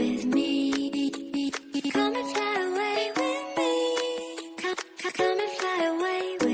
with me. Come and fly away with me. Come, come and fly away with me.